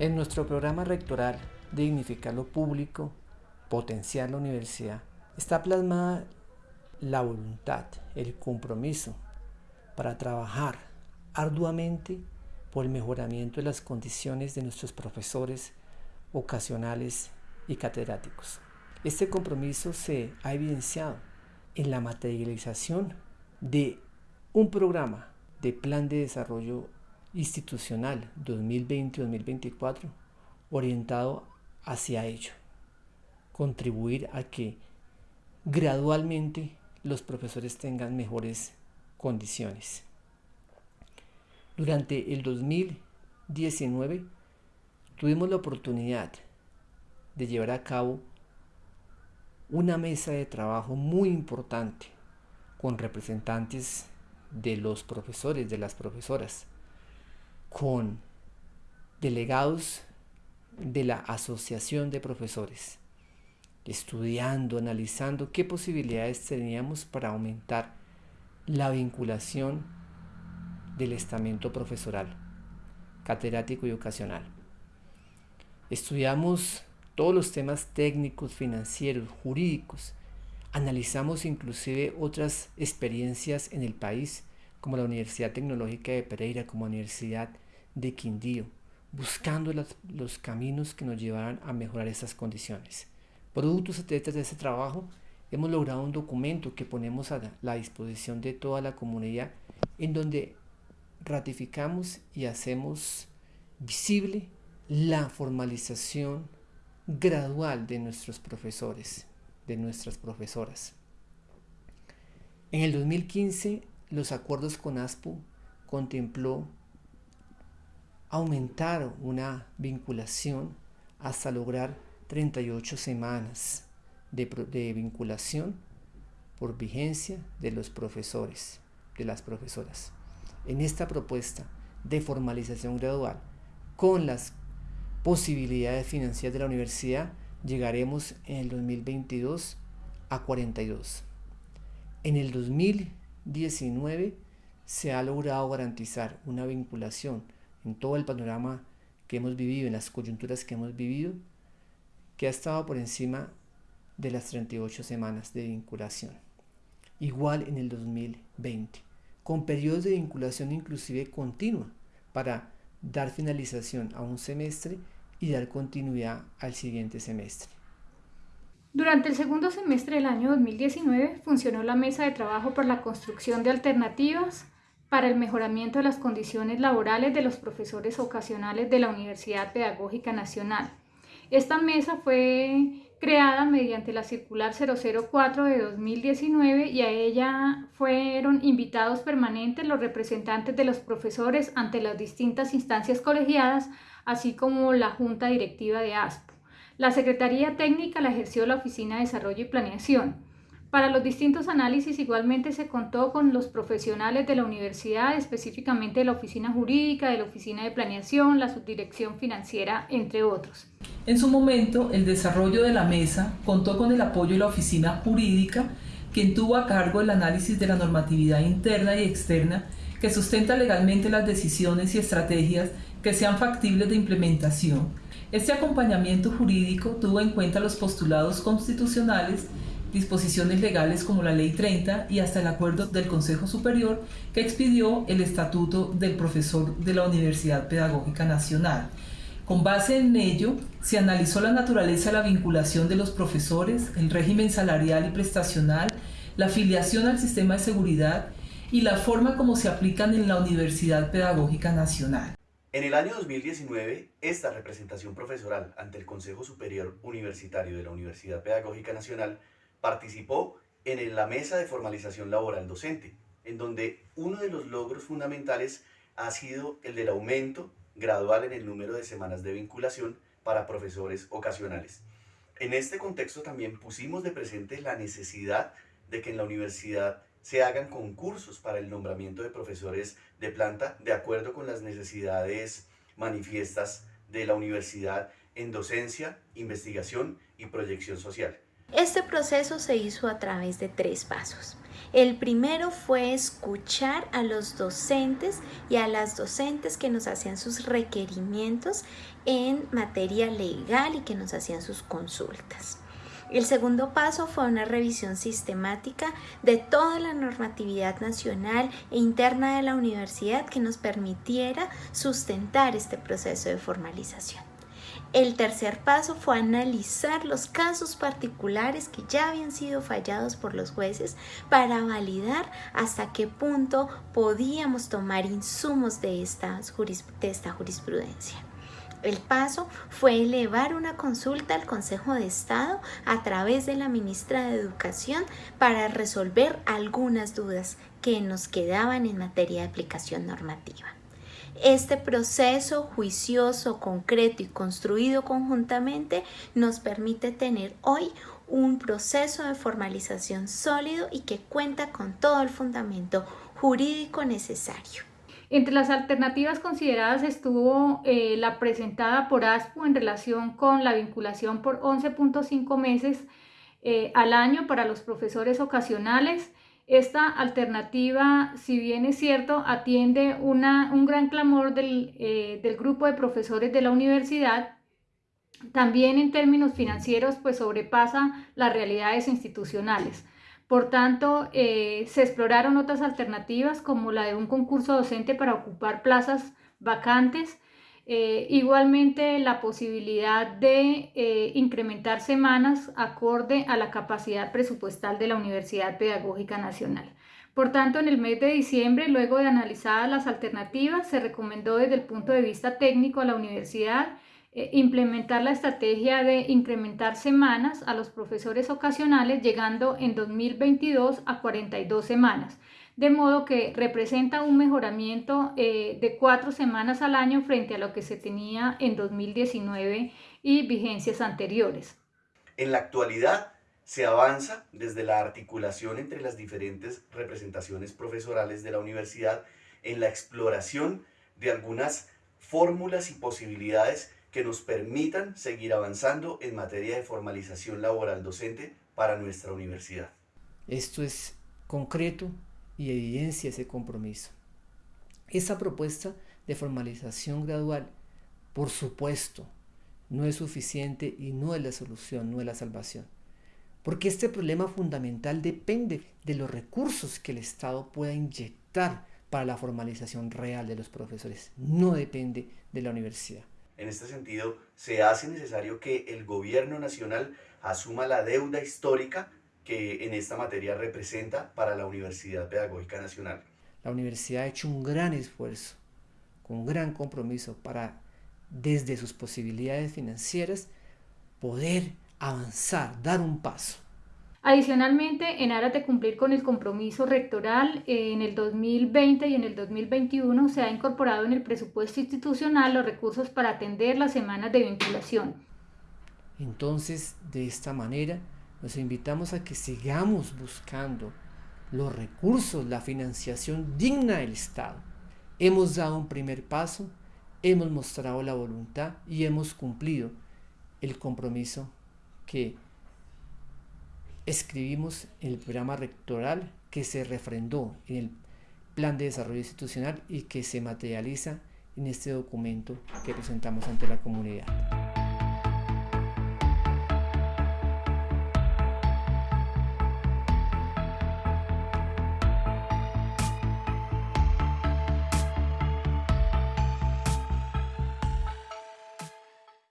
En nuestro programa rectoral Dignificar lo Público, Potenciar la Universidad, está plasmada la voluntad, el compromiso para trabajar arduamente por el mejoramiento de las condiciones de nuestros profesores ocasionales y catedráticos. Este compromiso se ha evidenciado en la materialización de un programa de plan de desarrollo institucional 2020-2024 orientado hacia ello, contribuir a que gradualmente los profesores tengan mejores condiciones. Durante el 2019 tuvimos la oportunidad de llevar a cabo una mesa de trabajo muy importante con representantes de los profesores, de las profesoras, con delegados de la Asociación de Profesores, estudiando, analizando qué posibilidades teníamos para aumentar la vinculación del estamento profesoral, catedrático y ocasional. Estudiamos todos los temas técnicos, financieros, jurídicos. Analizamos inclusive otras experiencias en el país, como la Universidad Tecnológica de Pereira, como la Universidad de Quindío, buscando los, caminos que nos llevaran a mejorar esas condiciones. Productos de ese trabajo, hemos logrado un documento que ponemos a la disposición de toda la comunidad en donde ratificamos y hacemos visible la formalización gradual de nuestros profesores, de nuestras profesoras. En el 2015, los acuerdos con ASPO contempló aumentar una vinculación hasta lograr 38 semanas de, de vinculación por vigencia de los profesores, de las profesoras. En esta propuesta de formalización gradual con las posibilidades financieras de la universidad, llegaremos en el 2022 a 42. En el 2019 se ha logrado garantizar una vinculación en todo el panorama que hemos vivido, en las coyunturas que hemos vivido, que ha estado por encima de las 38 semanas de vinculación. Igual en el 2020, con periodos de vinculación inclusive continua para dar finalización a un semestre y dar continuidad al siguiente semestre. Durante el segundo semestre del año 2019 funcionó la mesa de trabajo por la construcción de alternativas para el mejoramiento de las condiciones laborales de los profesores ocasionales de la Universidad Pedagógica Nacional. Esta mesa fue creada mediante la circular 004 de 2019 y a ella fueron invitados permanentes los representantes de los profesores ante las distintas instancias colegiadas, así como la Junta Directiva de ASPO. La Secretaría Técnica la ejerció la Oficina de Desarrollo y Planeación. Para los distintos análisis igualmente se contó con los profesionales de la universidad, específicamente de la oficina jurídica, de la oficina de planeación, la subdirección financiera, entre otros. En su momento, el desarrollo de la mesa contó con el apoyo de la oficina jurídica, quien tuvo a cargo el análisis de la normatividad interna y externa que sustenta legalmente las decisiones y estrategias que sean factibles de implementación. Este acompañamiento jurídico tuvo en cuenta los postulados constitucionales disposiciones legales como la Ley 30 y hasta el acuerdo del Consejo Superior que expidió el Estatuto del Profesor de la Universidad Pedagógica Nacional. Con base en ello, se analizó la naturaleza de la vinculación de los profesores, el régimen salarial y prestacional, la afiliación al sistema de seguridad y la forma como se aplican en la Universidad Pedagógica Nacional. En el año 2019, esta representación profesoral ante el Consejo Superior Universitario de la Universidad Pedagógica Nacional participó en la mesa de formalización laboral docente, en donde uno de los logros fundamentales ha sido el del aumento gradual en el número de semanas de vinculación para profesores ocasionales. En este contexto también pusimos de presente la necesidad de que en la universidad se hagan concursos para el nombramiento de profesores de planta de acuerdo con las necesidades manifiestas de la universidad en docencia, investigación y proyección social. Este proceso se hizo a través de tres pasos. El primero fue escuchar a los docentes y a las docentes que nos hacían sus requerimientos en materia legal y que nos hacían sus consultas. El segundo paso fue una revisión sistemática de toda la normatividad nacional e interna de la universidad que nos permitiera sustentar este proceso de formalización. El tercer paso fue analizar los casos particulares que ya habían sido fallados por los jueces para validar hasta qué punto podíamos tomar insumos de esta, de esta jurisprudencia. El paso fue elevar una consulta al Consejo de Estado a través de la ministra de Educación para resolver algunas dudas que nos quedaban en materia de aplicación normativa. Este proceso juicioso, concreto y construido conjuntamente nos permite tener hoy un proceso de formalización sólido y que cuenta con todo el fundamento jurídico necesario. Entre las alternativas consideradas estuvo eh, la presentada por ASPO en relación con la vinculación por 11.5 meses eh, al año para los profesores ocasionales. Esta alternativa, si bien es cierto, atiende una, un gran clamor del, eh, del grupo de profesores de la universidad, también en términos financieros, pues sobrepasa las realidades institucionales. Por tanto, eh, se exploraron otras alternativas como la de un concurso docente para ocupar plazas vacantes, eh, igualmente la posibilidad de eh, incrementar semanas acorde a la capacidad presupuestal de la Universidad Pedagógica Nacional. Por tanto, en el mes de diciembre, luego de analizadas las alternativas, se recomendó desde el punto de vista técnico a la universidad eh, implementar la estrategia de incrementar semanas a los profesores ocasionales, llegando en 2022 a 42 semanas, de modo que representa un mejoramiento eh, de cuatro semanas al año frente a lo que se tenía en 2019 y vigencias anteriores. En la actualidad, se avanza desde la articulación entre las diferentes representaciones profesorales de la universidad en la exploración de algunas fórmulas y posibilidades que nos permitan seguir avanzando en materia de formalización laboral docente para nuestra universidad. Esto es concreto y evidencia ese compromiso. Esa propuesta de formalización gradual, por supuesto, no es suficiente y no es la solución, no es la salvación. Porque este problema fundamental depende de los recursos que el Estado pueda inyectar para la formalización real de los profesores, no depende de la universidad. En este sentido, se hace necesario que el gobierno nacional asuma la deuda histórica que en esta materia representa para la Universidad Pedagógica Nacional. La universidad ha hecho un gran esfuerzo, con un gran compromiso para, desde sus posibilidades financieras, poder avanzar, dar un paso Adicionalmente, en aras de cumplir con el compromiso rectoral, en el 2020 y en el 2021 se ha incorporado en el presupuesto institucional los recursos para atender las semanas de vinculación. Entonces, de esta manera, nos invitamos a que sigamos buscando los recursos, la financiación digna del Estado. Hemos dado un primer paso, hemos mostrado la voluntad y hemos cumplido el compromiso que escribimos en el programa rectoral que se refrendó en el Plan de Desarrollo Institucional y que se materializa en este documento que presentamos ante la comunidad.